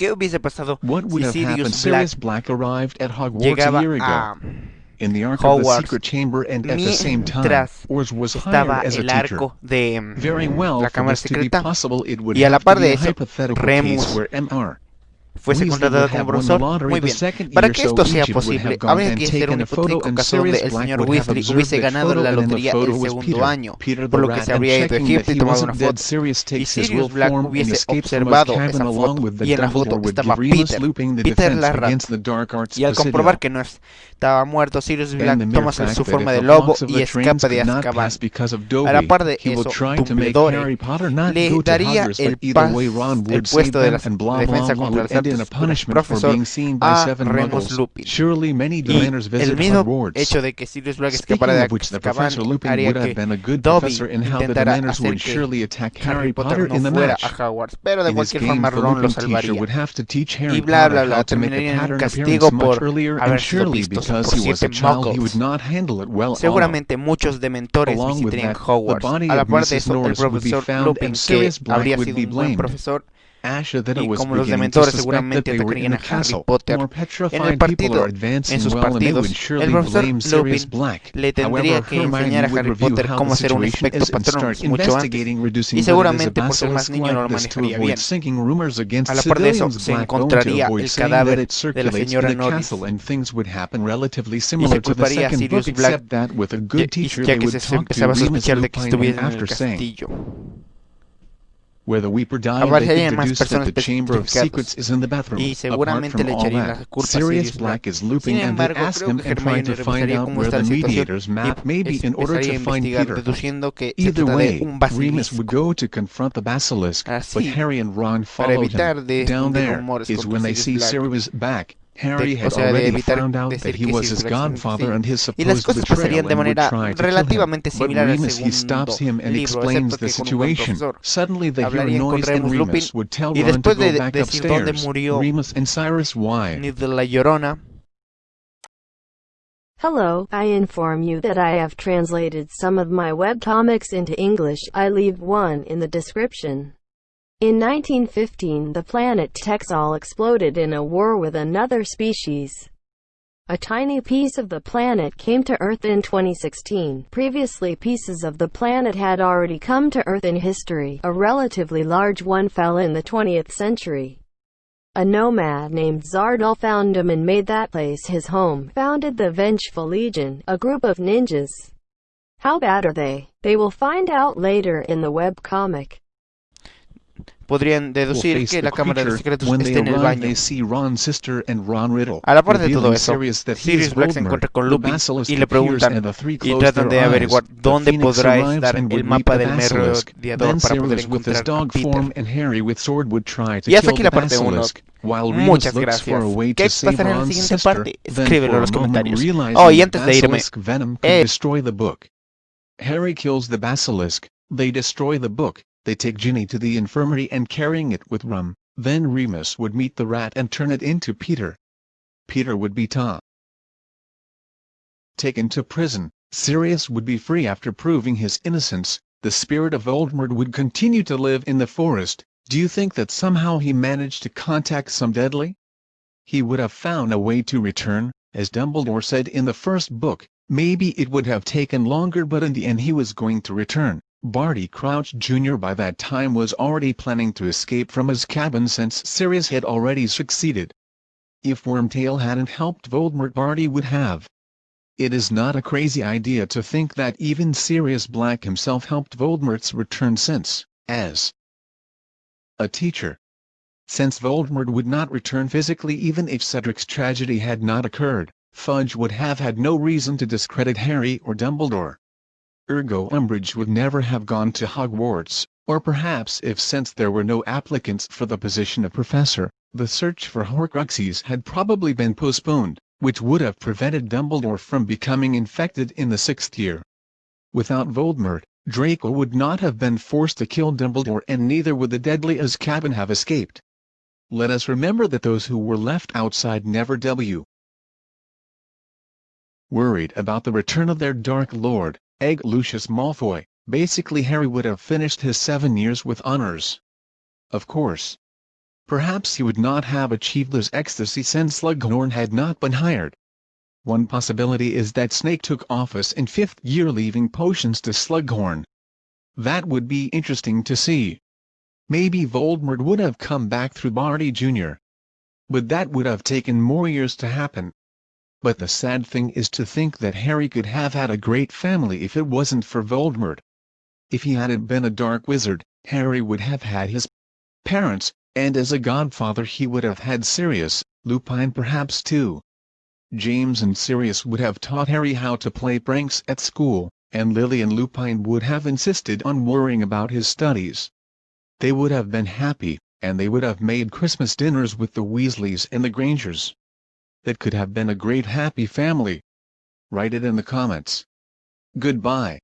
¿Qué hubiese pasado What would si have? Sirius Black arrived at Hogwarts llegaba a year ago. a in the ark of the Hogwarts secret chamber and at the same time, Oars was hired as a el teacher. arco de mm, Very well, la cámara secreta possible, y a la par de eso, Remus where MR fuese contratada como profesor? Muy bien. Para que esto sea posible, habría que ser un hipotético caso donde el señor Weasley hubiese ganado la lotería el segundo año, por lo que se habría ido a Egipto y tomado una foto. Y Sirius Black hubiese observado esa foto, y en la foto estaba Peter, Peter la rata. Y al comprobar que no estaba muerto, Sirius Black toma su forma de lobo y escapa de Azkaban. A la par de eso, Dumbledore le daría el, pas, el puesto de la defensa contra el los end in a actos punishment for profesor being seen by a seven Remus muggles. Lupin. Surely many Y Dementors el visit mismo Hogwarts. hecho de que Sirius Black Speaking escapara de of which, the Azkaban Professor Lupin haría would have que been a good Dobby professor in how the intentara Dementors hacer would que surely attack Harry Harry Potter Potter no in the fuera match. a Hogwarts, pero de In his cualquier game, forma the Ron lo Lupin teacher salvaría. would have to teach Harry Y bla, Potter bla, bla, how to make a terminaría en un pattern castigo appearance much por earlier and haber sido surely vistos because por he was a siete child he muggles. would not handle it well. Seguramente muchos dementores Along with visitarían that, the Hogwarts. body A la of par de Mrs. eso, el Norris would be profesor found Lupin, and que Sirius Black habría would sido be un buen blamed. profesor, Asha then y como los dementores seguramente atacarían a Harry Potter. En el partido, en sus partidos, el profesor Lupin le tendría que enseñar a Harry Potter cómo hacer un espectro patronus mucho antes, y seguramente por ser más niño no lo manejaría bien. A la par de eso, se encontraría el cadáver de la señora Norris. y se culparía a Sirius Black, ya que se empezaba a sospechar de que estuviera en el castillo. Where the Weeper died, they could deduce that the Chamber of. Secrets is in the bathroom. Apart from all that, la culpa a Sirius Black is Lupin Sin and they embargo, ask him and trying to find out where the Marauder's map may be in order to find Peter. que Either way, Remus would go to confront the basilisk, but Harry and Ron followed him. Down there is when they see Sirius Black. Harry De- o had sea, de already evitar found out decir that he que was his Black es godfather and his Y las supposed cosas pasarían betrayal de and would manera try to kill him. relativamente But similar al he stops segundo him and libro, explains excepto the que con un buen situation. profesor. Suddenly they hear a Hablarían con noise and Remus Lupin would tell y Ron to después de go back decir dónde upstairs. murió Remus and Sirius why? de la llorona, Hello, I inform you that I have translated some of my webcomics into English. I leave one in the description. In 1915, the planet Texal exploded in a war with another species. A tiny piece of the planet came to Earth in 2016. Previously, pieces of the planet had already come to Earth in history. A relatively large one fell in the 20th century. A nomad named Zardal found him and made that place his home, founded the Vengeful Legion, a group of ninjas. How bad are they? They will find out later in the webcomic. Podrían will deducir face que the la cámara de creature. secretos When they está en el arrive, baño. they see Ron's sister and Ron Riddle. A la par de todo revealing eso, Sirius that he Sirius is Black se Voldemort. encuentra con The Lupin basilisk y le appears preguntan and the three y close tratan their de eyes. averiguar The dónde Phoenix podrá arrives estar and el would meet mapa the del basilisk. merodeador Then para poder Sirius with his encontrar a dog Peter. form and Harry with sword would try to Y hasta kill aquí the la parte uno. basilisk. While Remus Muchas looks for a gracias. way ¿Qué to save pasará en la Ron's siguiente sister, parte? then Escríbelo for en a los moment comentarios. realizing Oh, y that antes de irme, basilisk venom could eh, destroy the book. Harry kills the basilisk, they destroy the book, they take Ginny to the infirmary and carrying it with rum, then Remus would meet the rat and turn it into Peter. Peter would be Tom. Taken to prison, Sirius would be free after proving his innocence, the spirit of Voldemort would continue to live in the forest, do you think that somehow he managed to contact some deadly? He would have found a way to return, as Dumbledore said in the first book, maybe it would have taken longer but in the end he was going to return. Barty Crouch Jr. by that time was already planning to escape from his cabin since Sirius had already succeeded. If Wormtail hadn't helped Voldemort Barty would have. It is not a crazy idea to think that even Sirius Black himself helped Voldemort's return since, as a teacher. Since Voldemort would not return physically even if Cedric's tragedy had not occurred, Fudge would have had no reason to discredit Harry or Dumbledore. Ergo Umbridge would never have gone to Hogwarts, or perhaps if since there were no applicants for the position of professor, the search for Horcruxes had probably been postponed, which would have prevented Dumbledore from becoming infected in the sixth year. Without Voldemort, Draco would not have been forced to kill Dumbledore and neither would the deadly Azkaban have escaped. Let us remember that those who were left outside never w. Worried about the return of their Dark Lord, Egg Lucius Malfoy, basically Harry would have finished his seven years with honors. Of course. Perhaps he would not have achieved this ecstasy since Slughorn had not been hired. One possibility is that Snape took office in fifth year leaving potions to Slughorn. That would be interesting to see. Maybe Voldemort would have come back through Barty Jr. But that would have taken more years to happen. But the sad thing is to think that Harry could have had a great family if it wasn't for Voldemort. If he hadn't been a dark wizard, Harry would have had his parents, and as a godfather he would have had Sirius, Lupin perhaps too. James and Sirius would have taught Harry how to play pranks at school, and Lily and Lupin would have insisted on worrying about his studies. They would have been happy, and they would have made Christmas dinners with the Weasleys and the Grangers. That could have been a great happy family. Write it in the comments. Goodbye.